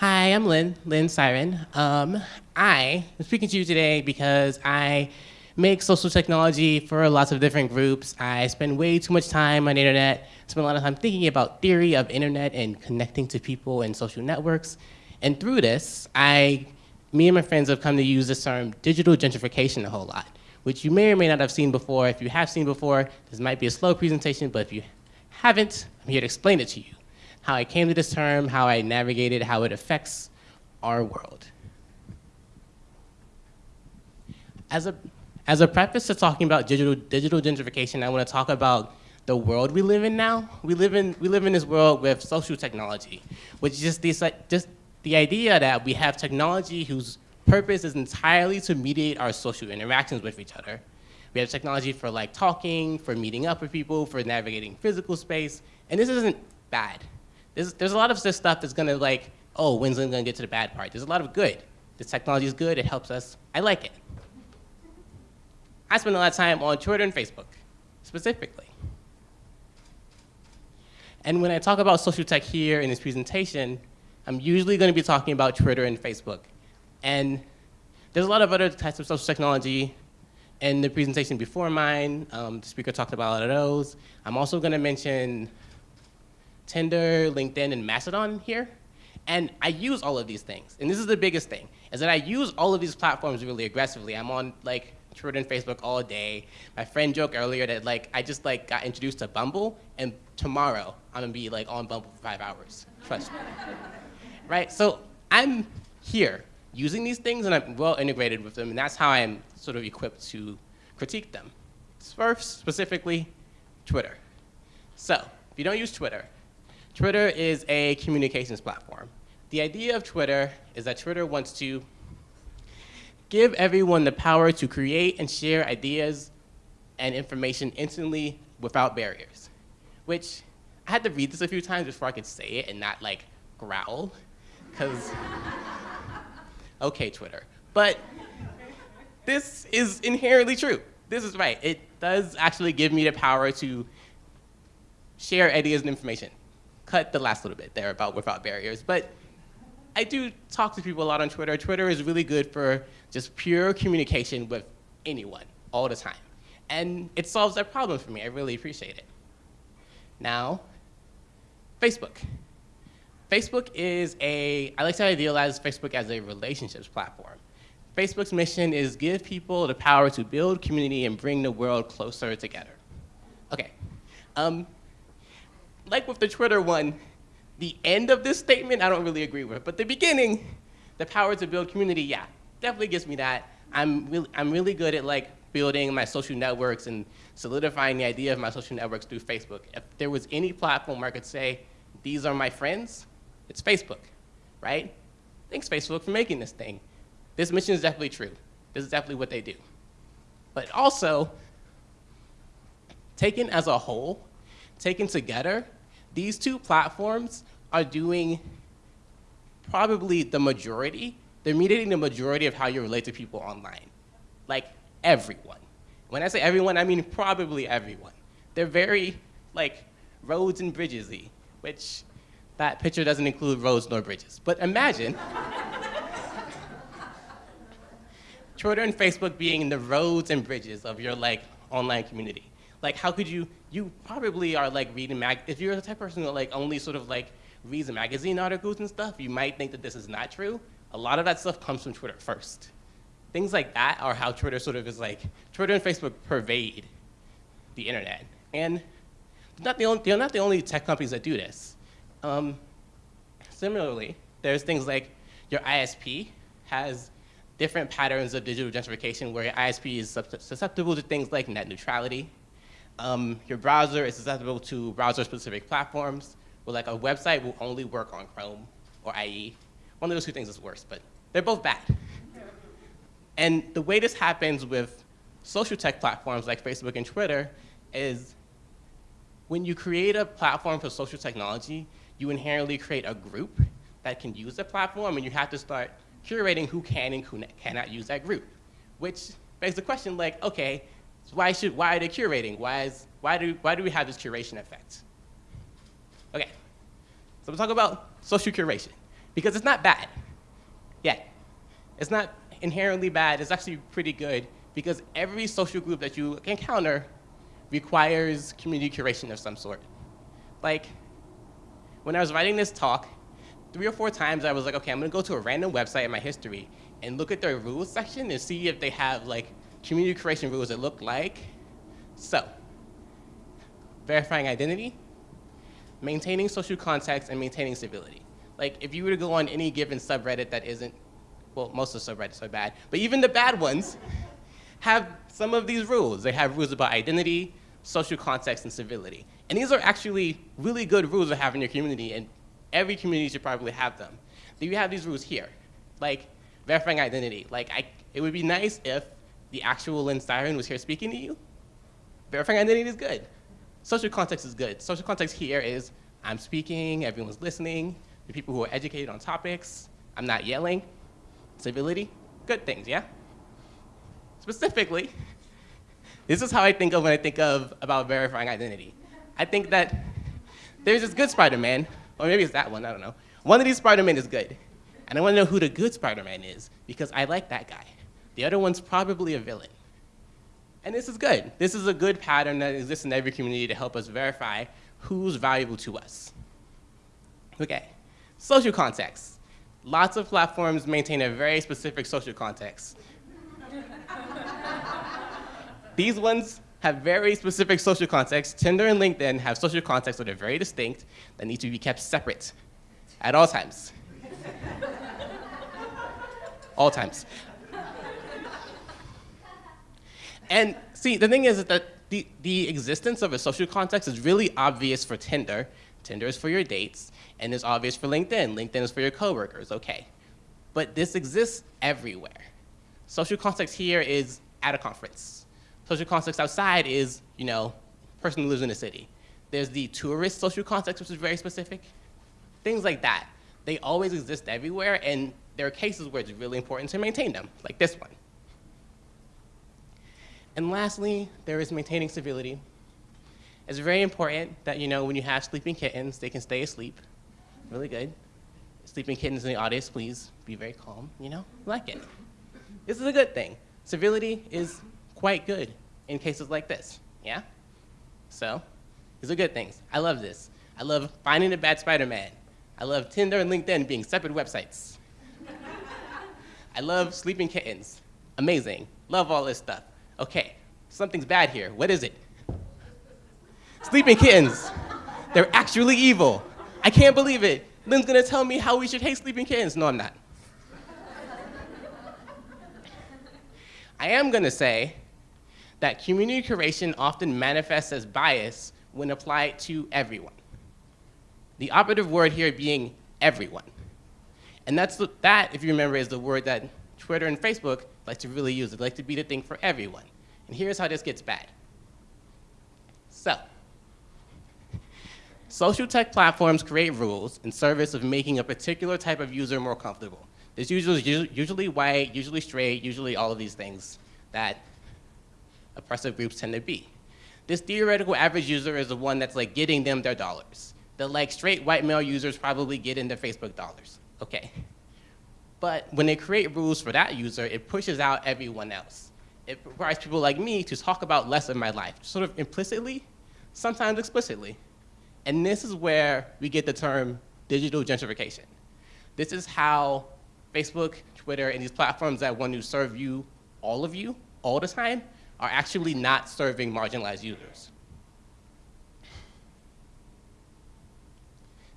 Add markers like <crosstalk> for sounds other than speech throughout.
Hi, I'm Lynn, Lynn Siren. Um, I am speaking to you today because I make social technology for lots of different groups. I spend way too much time on the internet, spend a lot of time thinking about theory of internet and connecting to people and social networks. And through this, I, me and my friends have come to use this term digital gentrification a whole lot, which you may or may not have seen before. If you have seen before, this might be a slow presentation, but if you haven't, I'm here to explain it to you how I came to this term, how I navigated, how it affects our world. As a, as a preface to talking about digital, digital gentrification, I want to talk about the world we live in now. We live in, we live in this world with social technology, which is just, this, just the idea that we have technology whose purpose is entirely to mediate our social interactions with each other. We have technology for like talking, for meeting up with people, for navigating physical space, and this isn't bad. There's, there's a lot of this stuff that's gonna like, oh, when's it gonna get to the bad part? There's a lot of good. This technology is good, it helps us, I like it. I spend a lot of time on Twitter and Facebook, specifically. And when I talk about social tech here in this presentation, I'm usually gonna be talking about Twitter and Facebook. And there's a lot of other types of social technology in the presentation before mine. Um, the speaker talked about a lot of those. I'm also gonna mention Tinder, LinkedIn, and Mastodon here. And I use all of these things. And this is the biggest thing, is that I use all of these platforms really aggressively. I'm on like Twitter and Facebook all day. My friend joked earlier that like I just like got introduced to Bumble, and tomorrow I'm gonna be like on Bumble for five hours. Trust me. <laughs> right? So I'm here using these things, and I'm well integrated with them, and that's how I'm sort of equipped to critique them. First, specifically, Twitter. So if you don't use Twitter, Twitter is a communications platform. The idea of Twitter is that Twitter wants to give everyone the power to create and share ideas and information instantly without barriers, which I had to read this a few times before I could say it and not like growl, because, <laughs> okay, Twitter. But this is inherently true. This is right. It does actually give me the power to share ideas and information cut the last little bit there about without barriers. But I do talk to people a lot on Twitter. Twitter is really good for just pure communication with anyone all the time. And it solves that problem for me. I really appreciate it. Now, Facebook. Facebook is a, I like to idealize Facebook as a relationships platform. Facebook's mission is give people the power to build community and bring the world closer together. Okay, um, like with the Twitter one, the end of this statement I don't really agree with, but the beginning, the power to build community, yeah, definitely gives me that. I'm really, I'm really good at like building my social networks and solidifying the idea of my social networks through Facebook. If there was any platform where I could say, these are my friends, it's Facebook, right? Thanks Facebook for making this thing. This mission is definitely true. This is definitely what they do. But also, taken as a whole, taken together, these two platforms are doing probably the majority, they're mediating the majority of how you relate to people online. Like everyone. When I say everyone, I mean probably everyone. They're very like roads and bridgesy, which that picture doesn't include roads nor bridges. But imagine <laughs> Twitter and Facebook being the roads and bridges of your like online community. Like how could you you probably are like reading mag. If you're the type of person that like only sort of like reads magazine articles and stuff, you might think that this is not true. A lot of that stuff comes from Twitter first. Things like that are how Twitter sort of is like. Twitter and Facebook pervade the internet, and not the only, they're not the only tech companies that do this. Um, similarly, there's things like your ISP has different patterns of digital gentrification where your ISP is susceptible to things like net neutrality, um, your browser is susceptible to browser-specific platforms, where like a website will only work on Chrome or IE. One of those two things is worse, but they're both bad. And the way this happens with social tech platforms like Facebook and Twitter is when you create a platform for social technology, you inherently create a group that can use the platform, and you have to start curating who can and who cannot use that group, which begs the question like, okay, so why, should, why are they curating? Why, is, why, do, why do we have this curation effect? Okay, so we'll talk about social curation. because it's not bad yet. It's not inherently bad, it's actually pretty good because every social group that you encounter requires community curation of some sort. Like, when I was writing this talk, three or four times I was like, okay, I'm gonna go to a random website in my history and look at their rules section and see if they have like community creation rules that look like so. Verifying identity, maintaining social context, and maintaining civility. Like if you were to go on any given subreddit that isn't, well, most of the subreddits are bad, but even the bad ones have some of these rules. They have rules about identity, social context, and civility. And these are actually really good rules to have in your community, and every community should probably have them. Then you have these rules here, like verifying identity. Like I, it would be nice if the actual Lynn Styron was here speaking to you. Verifying identity is good. Social context is good. Social context here is I'm speaking, everyone's listening, the people who are educated on topics, I'm not yelling. Civility, good things, yeah? Specifically, this is how I think of when I think of about verifying identity. I think that there's this good Spider-Man, or maybe it's that one, I don't know. One of these Spider-Man is good. And I want to know who the good Spider-Man is because I like that guy. The other one's probably a villain. And this is good. This is a good pattern that exists in every community to help us verify who's valuable to us. Okay, social context. Lots of platforms maintain a very specific social context. <laughs> These ones have very specific social context. Tinder and LinkedIn have social contexts that are very distinct that need to be kept separate at all times. <laughs> all times. And see, the thing is that the, the existence of a social context is really obvious for Tinder. Tinder is for your dates, and it's obvious for LinkedIn. LinkedIn is for your coworkers, okay. But this exists everywhere. Social context here is at a conference. Social context outside is, you know, person who lives in a city. There's the tourist social context, which is very specific. Things like that. They always exist everywhere, and there are cases where it's really important to maintain them, like this one. And lastly, there is maintaining civility. It's very important that, you know, when you have sleeping kittens, they can stay asleep. Really good. Sleeping kittens in the audience, please be very calm, you know? Like it. This is a good thing. Civility is quite good in cases like this, yeah? So, these are good things. I love this. I love finding the bad Spider-Man. I love Tinder and LinkedIn being separate websites. <laughs> I love sleeping kittens. Amazing. Love all this stuff okay, something's bad here. What is it? Sleeping kittens. They're actually evil. I can't believe it. Lynn's gonna tell me how we should hate sleeping kittens. No, I'm not. I am gonna say that community curation often manifests as bias when applied to everyone. The operative word here being everyone. And that's the, that, if you remember, is the word that Twitter and Facebook like to really use it, like to be the thing for everyone. And here's how this gets bad. So, social tech platforms create rules in service of making a particular type of user more comfortable. This usually usually white, usually straight, usually all of these things that oppressive groups tend to be. This theoretical average user is the one that's like getting them their dollars. The like straight white male users probably get in their Facebook dollars. Okay. But when they create rules for that user, it pushes out everyone else. It requires people like me to talk about less of my life, sort of implicitly, sometimes explicitly. And this is where we get the term digital gentrification. This is how Facebook, Twitter, and these platforms that want to serve you, all of you, all the time, are actually not serving marginalized users.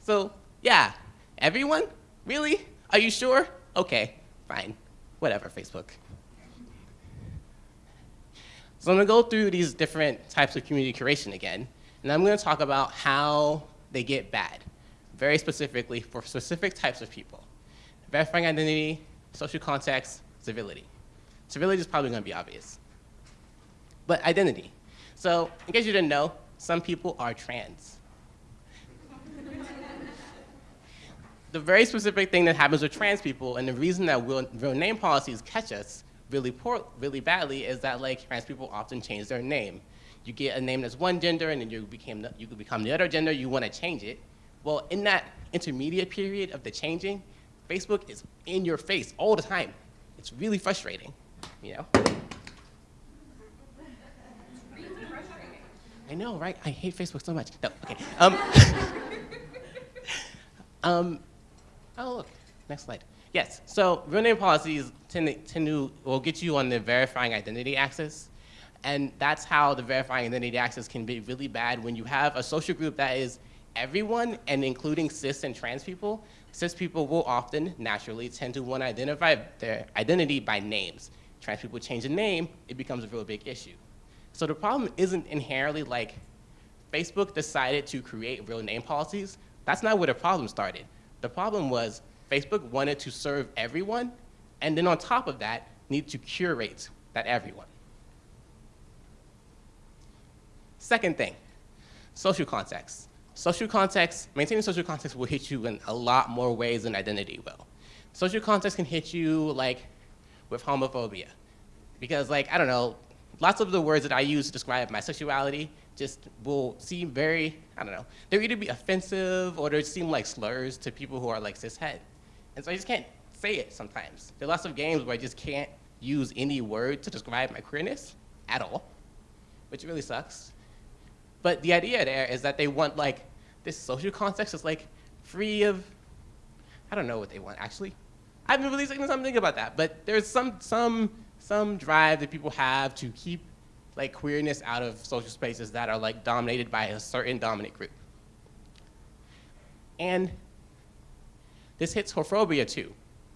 So yeah, everyone? Really? Are you sure? Okay, fine, whatever, Facebook. So I'm gonna go through these different types of community curation again, and I'm gonna talk about how they get bad, very specifically for specific types of people. Verifying identity, social context, civility. Civility is probably gonna be obvious. But identity. So in case you didn't know, some people are trans. The very specific thing that happens with trans people, and the reason that real, real name policies catch us really poor, really badly is that like trans people often change their name. You get a name that's one gender, and then you became the, you could become the other gender. You want to change it. Well, in that intermediate period of the changing, Facebook is in your face all the time. It's really frustrating, you know? I know, right? I hate Facebook so much. No, okay. Um, <laughs> um, oh, look, next slide. Yes, so real name policies tend to, tend to will get you on the verifying identity axis. And that's how the verifying identity axis can be really bad when you have a social group that is everyone and including cis and trans people. Cis people will often, naturally, tend to want to identify their identity by names. Trans people change a name, it becomes a real big issue. So the problem isn't inherently like Facebook decided to create real name policies. That's not where the problem started. The problem was Facebook wanted to serve everyone, and then on top of that, need to curate that everyone. Second thing, social context. Social context, maintaining social context will hit you in a lot more ways than identity will. Social context can hit you like with homophobia. Because like, I don't know, lots of the words that I use to describe my sexuality just will seem very, I don't know, they're either be offensive or they seem like slurs to people who are like cishet. And so I just can't say it sometimes. There are lots of games where I just can't use any word to describe my queerness at all, which really sucks. But the idea there is that they want like this social context is like free of, I don't know what they want actually. I've been really taken something about that, but there's some, some some drive that people have to keep like queerness out of social spaces that are like dominated by a certain dominant group. And this hits homophobia too,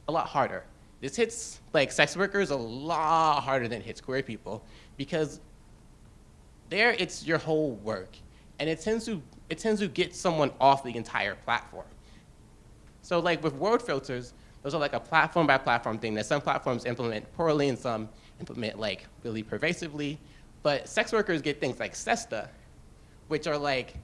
a lot harder. This hits like sex workers a lot harder than it hits queer people because there it's your whole work and it tends to it tends to get someone off the entire platform. So like with word filters, those are like a platform by platform thing that some platforms implement poorly and some implement like really pervasively. But sex workers get things like SESTA, which are like,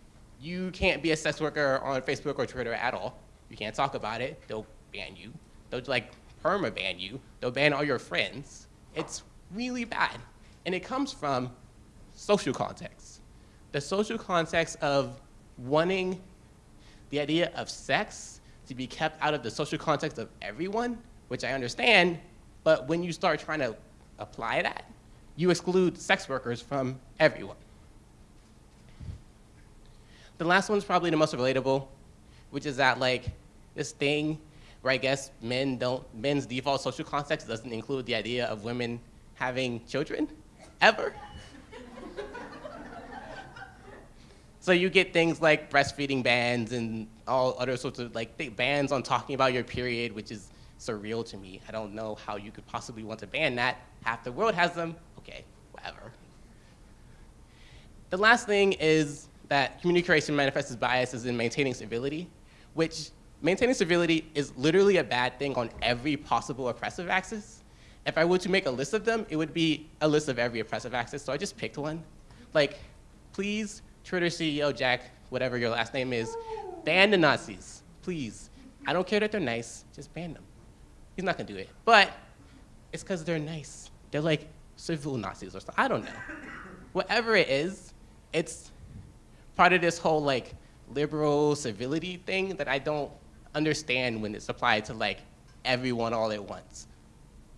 you can't be a sex worker on Facebook or Twitter at all. You can't talk about it. They'll ban you. They'll like perma ban you. They'll ban all your friends. It's really bad. And it comes from social context. The social context of wanting the idea of sex to be kept out of the social context of everyone, which I understand, but when you start trying to apply that, you exclude sex workers from everyone. The last one's probably the most relatable, which is that like this thing where I guess men don't, men's default social context doesn't include the idea of women having children, ever. <laughs> So you get things like breastfeeding bans and all other sorts of like bans on talking about your period, which is surreal to me. I don't know how you could possibly want to ban that. Half the world has them. Okay, whatever. The last thing is that communication manifests as biases in maintaining civility, which maintaining civility is literally a bad thing on every possible oppressive axis. If I were to make a list of them, it would be a list of every oppressive axis, so I just picked one. Like, please Twitter CEO Jack, whatever your last name is, ban the Nazis, please. I don't care that they're nice, just ban them. He's not gonna do it. But it's because they're nice. They're like civil Nazis or something. I don't know. Whatever it is, it's part of this whole like liberal civility thing that I don't understand when it's applied to like everyone all at once.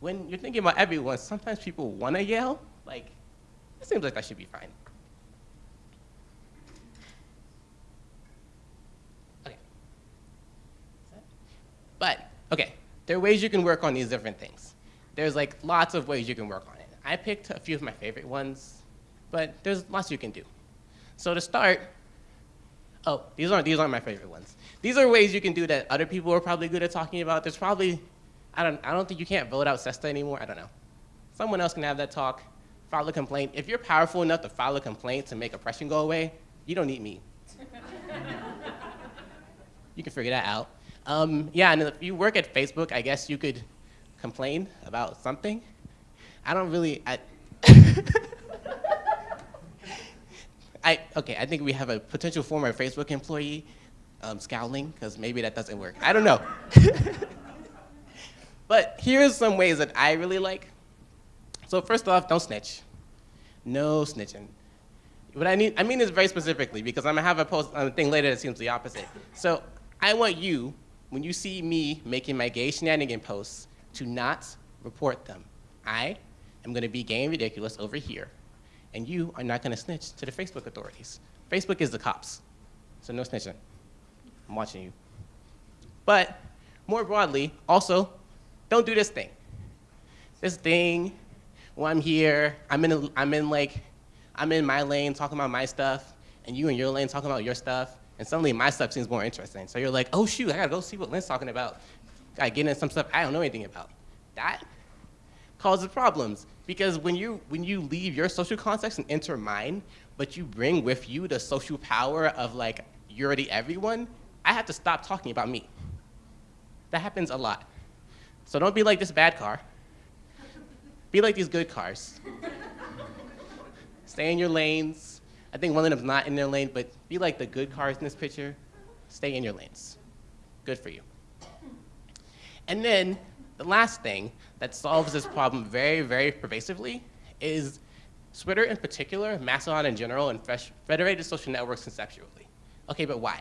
When you're thinking about everyone, sometimes people wanna yell, like, it seems like that should be fine. Okay. But, okay, there are ways you can work on these different things. There's like lots of ways you can work on. I picked a few of my favorite ones, but there's lots you can do. So to start, oh, these aren't, these aren't my favorite ones. These are ways you can do that other people are probably good at talking about. There's probably, I don't, I don't think you can't vote out SESTA anymore, I don't know. Someone else can have that talk, file a complaint. If you're powerful enough to file a complaint to make oppression go away, you don't need me. <laughs> you can figure that out. Um, yeah, and if you work at Facebook, I guess you could complain about something. I don't really, I, <laughs> I, okay, I think we have a potential former Facebook employee um, scowling, because maybe that doesn't work. I don't know. <laughs> but here's some ways that I really like. So first off, don't snitch. No snitching. What I need, I mean this very specifically because I'm gonna have a post on a thing later that seems the opposite. So I want you when you see me making my gay shenanigan posts, to not report them. I am going to be gay and ridiculous over here, and you are not going to snitch to the Facebook authorities. Facebook is the cops, so no snitching. I'm watching you. But more broadly, also, don't do this thing. This thing, when I'm here, I'm in, a, I'm in like, I'm in my lane talking about my stuff, and you in your lane talking about your stuff, and suddenly my stuff seems more interesting. So you're like, oh shoot, I gotta go see what Lynn's talking about. Gotta get into some stuff I don't know anything about. That causes problems because when you, when you leave your social context and enter mine, but you bring with you the social power of like, you're the everyone, I have to stop talking about me. That happens a lot. So don't be like this bad car. Be like these good cars. Stay in your lanes. I think one of them's not in their lane, but be like the good cars in this picture. Stay in your lanes. Good for you. And then the last thing that solves this problem very, very pervasively is Switter in particular, Mastodon in general, and federated social networks conceptually. Okay, but why?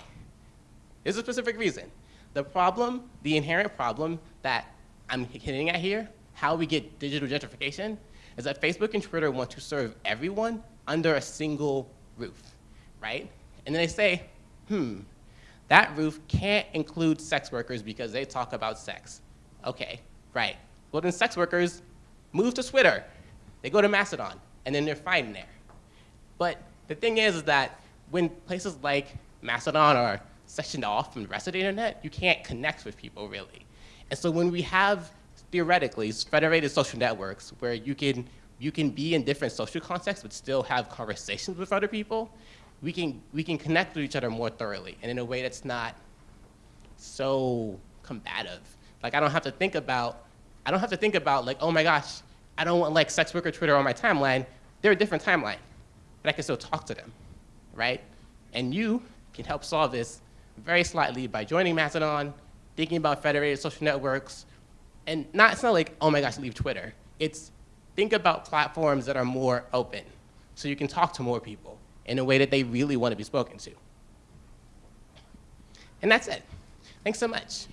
There's a specific reason. The problem, the inherent problem that I'm hitting at here, how we get digital gentrification, is that Facebook and Twitter want to serve everyone under a single roof, right? And then they say, hmm, that roof can't include sex workers because they talk about sex. Okay, right. Well then sex workers move to Switter. They go to Mastodon, and then they're fine there. But the thing is, is that when places like Mastodon are sectioned off from the rest of the internet, you can't connect with people really. And so when we have, theoretically, federated social networks where you can, you can be in different social contexts but still have conversations with other people, we can, we can connect with each other more thoroughly and in a way that's not so combative. Like I don't have to think about, I don't have to think about like, oh my gosh, I don't want like sex worker Twitter on my timeline. They're a different timeline, but I can still talk to them, right? And you can help solve this very slightly by joining Mastodon, thinking about federated social networks, and not, it's not like, oh my gosh, leave Twitter. It's think about platforms that are more open so you can talk to more people in a way that they really want to be spoken to. And that's it. Thanks so much.